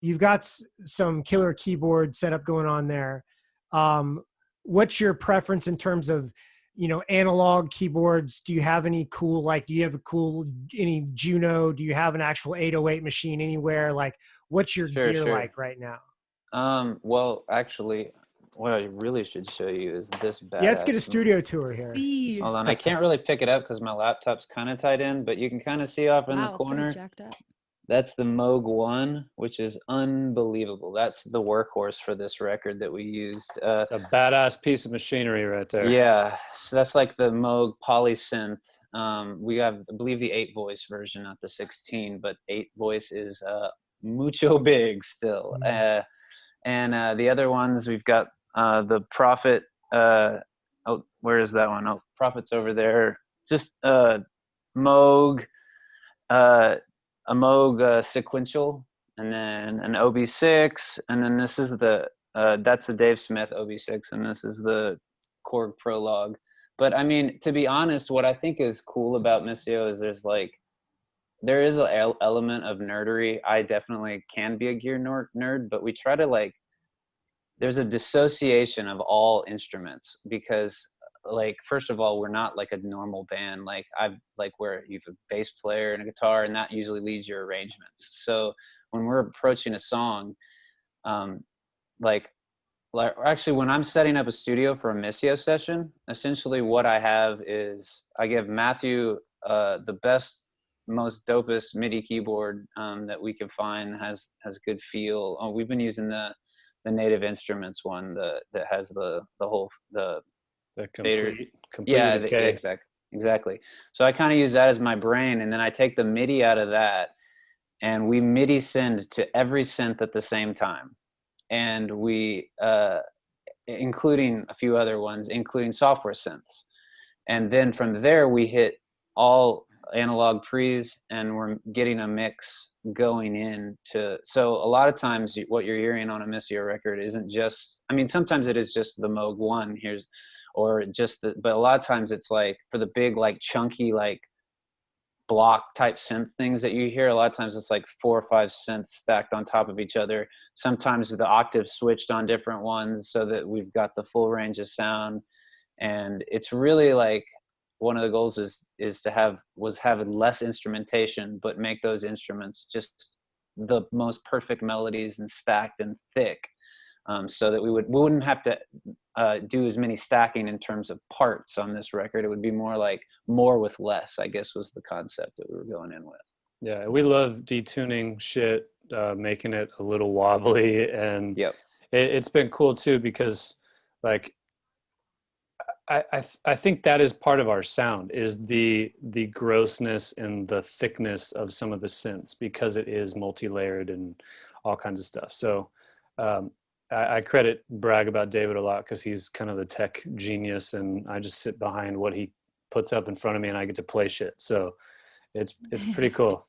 you've got s- some killer keyboard setup going on there. Um, what's your preference in terms of you know analog keyboards do you have any cool like do you have a cool any juno do you have an actual 808 machine anywhere like what's your Sure, gear sure. like right now Um, well, actually, what I really should show you is this bad. yeah let's get a studio tour here See. Hold on, I can't really pick it up because my laptop's kind of tied in, but you can kind of see off in wow, the it's pretty corner. jacked up. That's the Moog One, which is unbelievable. That's the workhorse for this record that we used. Uh, It's a badass piece of machinery right there. yeah, so that's like the Moog Polysynth. Um, we have, I believe, the eight voice version, not the 16, but eight voice is uh, mucho big still. Uh, and uh, the other ones, we've got uh, the Prophet. Uh, oh, where is that one? Oh, Prophet's over there. Just uh, Moog, uh, a Moog uh, sequential, and then an OB6, and then this is the uh, that's the Dave Smith OB6, and this is the Korg Prologue. But I mean, to be honest, what I think is cool about Missio is there's like there is an element of nerdery. I definitely can be a gear nerd, nerd, but we try to like there's a dissociation of all instruments because like first of all we're not like a normal band like i've like where you have a bass player and a guitar and that usually leads your arrangements. So when we're approaching a song um like like actually when i'm setting up a studio for a missio session essentially what i have is i give matthew uh the best most dopest midi keyboard um, that we can find has has good feel. Oh, we've been using the the native instruments one the that has the the whole the The Vader- Komplete, Komplete yeah the, exactly exactly. So i kind of use that as my brain and then i take the midi out of that and we midi send to every synth at the same time. And we uh including a few other ones including software synths. And then from there we hit all analog pre's and we're getting a mix going in to so a lot of times what you're hearing on a missio record isn't just i mean sometimes it is just the moog one. Here's or just the but a lot of times it's like for the big like chunky like block type synth things that you hear a lot of times it's like four or five synths stacked on top of each other. Sometimes the octave switched on different ones so that we've got the full range of sound. And it's really like one of the goals is is to have was having less instrumentation but make those instruments just the most perfect melodies and stacked and thick um, so that we would we wouldn't have to uh, do as many stacking in terms of parts on this record it would be more like more with less i guess was the concept that we were going in with Yeah, we love detuning shit, uh, making it a little wobbly, and Yep. it, it's been cool too because, like, I I, th- I think that is part of our sound is the the grossness and the thickness of some of the synths because it is multi-layered and all kinds of stuff. So. Um, I, I credit brag about David a lot because he's kind of the tech genius, and I just sit behind what he puts up in front of me, and I get to play shit. So it's it's pretty cool.